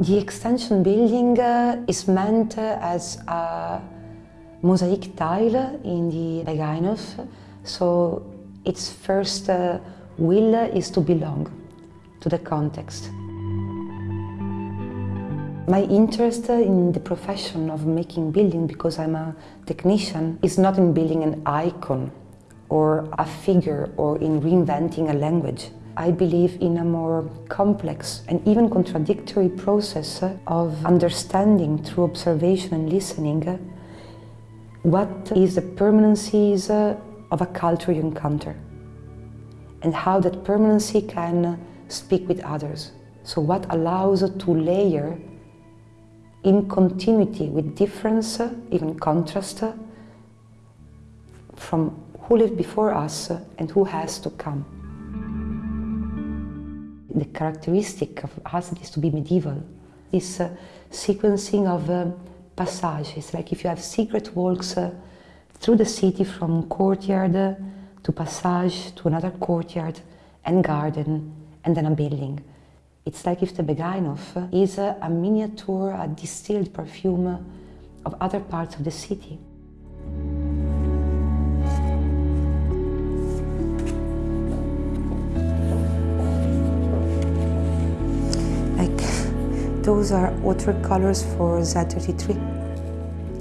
The extension building uh, is meant uh, as a mosaic tile in the Begijnhof. So its first uh, will is to belong to the context. My interest in the profession of making building, because I'm a technician, is not in building an icon or a figure or in reinventing a language. I believe in a more complex and even contradictory process of understanding through observation and listening what is the permanencies of a culture you encounter and how that permanency can speak with others. So what allows to layer in continuity with difference, even contrast, from who lived before us and who has to come the characteristic of us is to be medieval. This uh, sequencing of uh, passages, like if you have secret walks uh, through the city from courtyard uh, to passage to another courtyard and garden and then a building. It's like if the Begijnhof is a, a miniature, a distilled perfume of other parts of the city. Those are watercolors for Z33,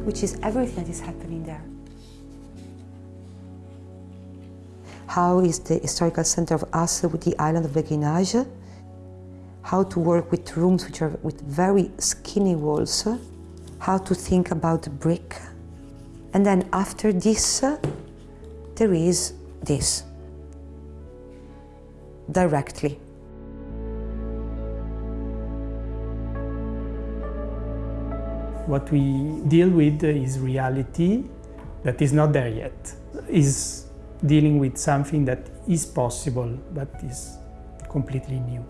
which is everything that is happening there. How is the historical center of Asse with the island of Béguinage? How to work with rooms which are with very skinny walls? How to think about brick? And then after this, there is this, directly. What we deal with is reality that is not there yet, is dealing with something that is possible but is completely new.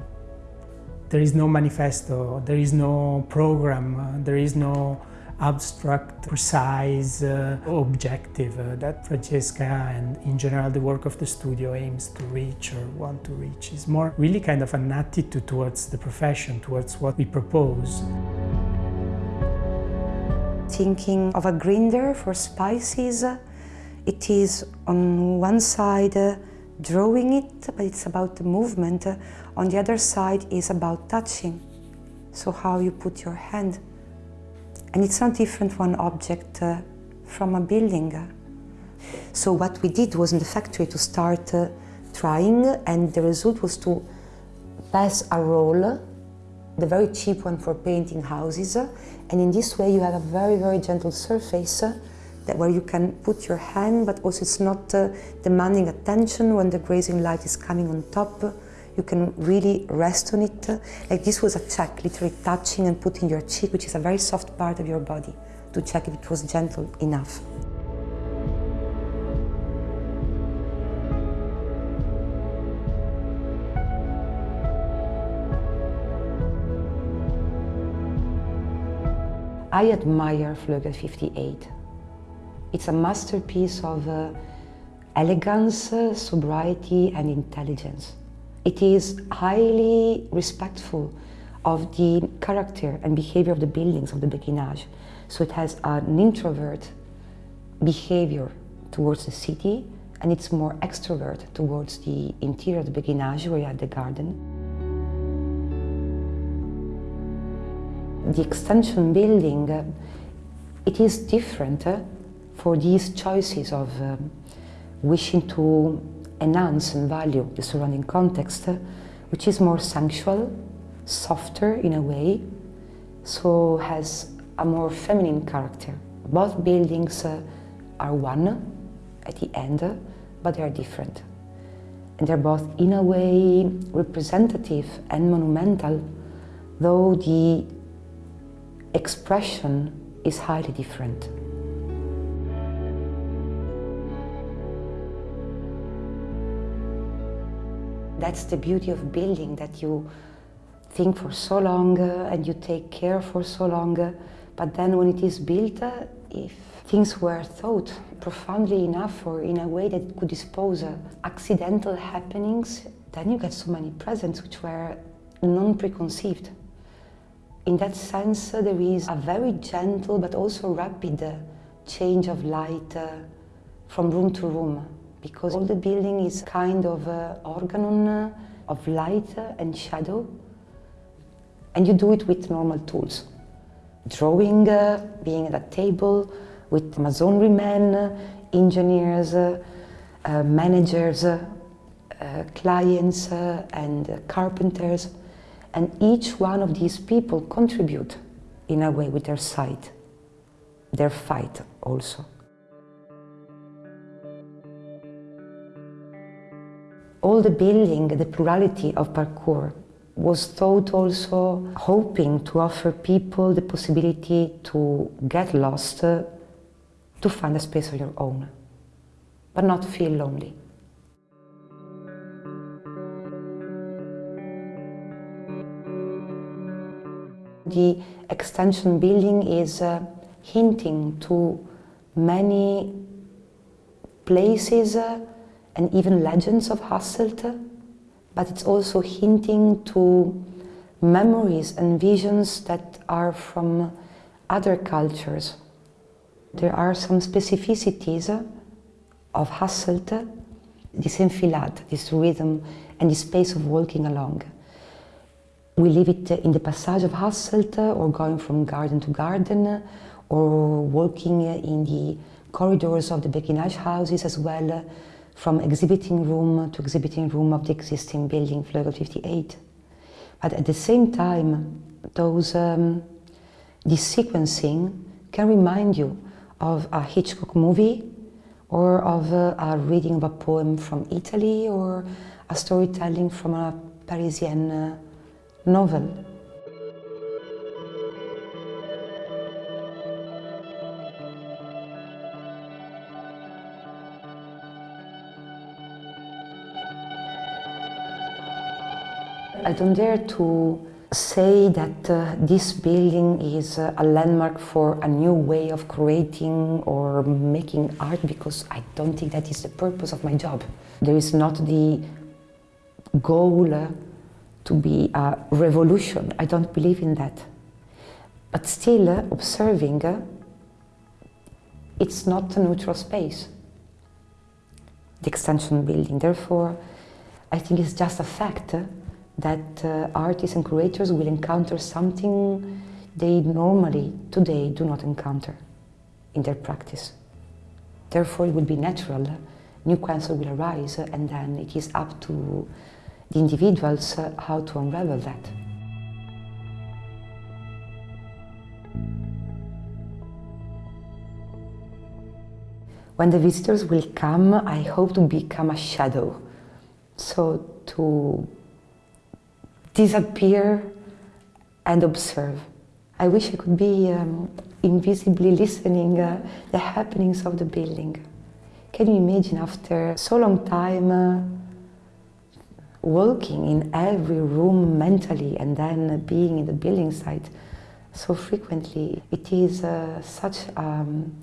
There is no manifesto, there is no program, there is no abstract, precise uh, objective uh, that Francesca and in general the work of the studio aims to reach or want to reach. It's more really kind of an attitude towards the profession, towards what we propose thinking of a grinder for spices. It is on one side uh, drawing it, but it's about the movement. On the other side is about touching, so how you put your hand. And it's not different from one object uh, from a building. So what we did was in the factory to start uh, trying and the result was to pass a roll the very cheap one for painting houses. And in this way you have a very, very gentle surface that where you can put your hand, but also it's not uh, demanding attention when the grazing light is coming on top. You can really rest on it. Like this was a check, literally touching and putting your cheek, which is a very soft part of your body, to check if it was gentle enough. I admire Vleugel 58. It's a masterpiece of uh, elegance, uh, sobriety and intelligence. It is highly respectful of the character and behavior of the buildings of the Béguinage. So it has an introvert behavior towards the city and it's more extrovert towards the interior of the Béguinage where you have the garden. The extension building, it is different uh, for these choices of um, wishing to enhance and value the surrounding context, uh, which is more sensual, softer in a way, so has a more feminine character. Both buildings uh, are one at the end, but they are different. And they're both in a way representative and monumental, though the expression is highly different. That's the beauty of building, that you think for so long uh, and you take care for so long, uh, but then when it is built, uh, if things were thought profoundly enough or in a way that could dispose uh, accidental happenings, then you get so many presents which were non-preconceived. In that sense, there is a very gentle but also rapid uh, change of light uh, from room to room because all the building is kind of uh, organon uh, of light and shadow and you do it with normal tools. Drawing, uh, being at a table with masonry men, engineers, uh, managers, clients and carpenters and each one of these people contribute in a way with their side, their fight also. all the building, the plurality of parkour was thought also hoping to offer people the possibility to get lost, uh, to find a space of your own, but not feel lonely. The extension building is uh, hinting to many places uh, and even legends of Hasselt, but it's also hinting to memories and visions that are from other cultures. There are some specificities of Hasselt, this enfilade, this rhythm and this space of walking along. We leave it in the passage of Hasselt or going from garden to garden or walking in the corridors of the Beguinage houses as well from exhibiting room to exhibiting room of the existing building, Vleugel 58. But at the same time, those, um, this sequencing can remind you of a Hitchcock movie or of a, a reading of a poem from Italy or a storytelling from a Parisian uh, novel. I don't dare to say that uh, this building is uh, a landmark for a new way of creating or making art because I don't think that is the purpose of my job. There is not the goal uh, to be a revolution. I don't believe in that. But still, uh, observing, uh, it's not a neutral space, the extension building. Therefore, I think it's just a fact uh, that uh, artists and curators will encounter something they normally today do not encounter in their practice. Therefore, it will be natural, new questions will arise, and then it is up to the individuals uh, how to unravel that. When the visitors will come, I hope to become a shadow. So to disappear and observe. I wish I could be um, invisibly listening uh, the happenings of the building. Can you imagine after so long time uh, walking in every room mentally and then being in the building site so frequently? It is uh, such um,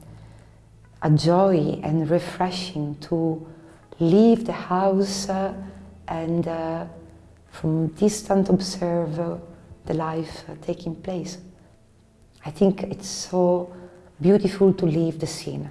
a joy and refreshing to leave the house uh, and uh, from distant observe uh, the life uh, taking place. I think it's so beautiful to leave the scene.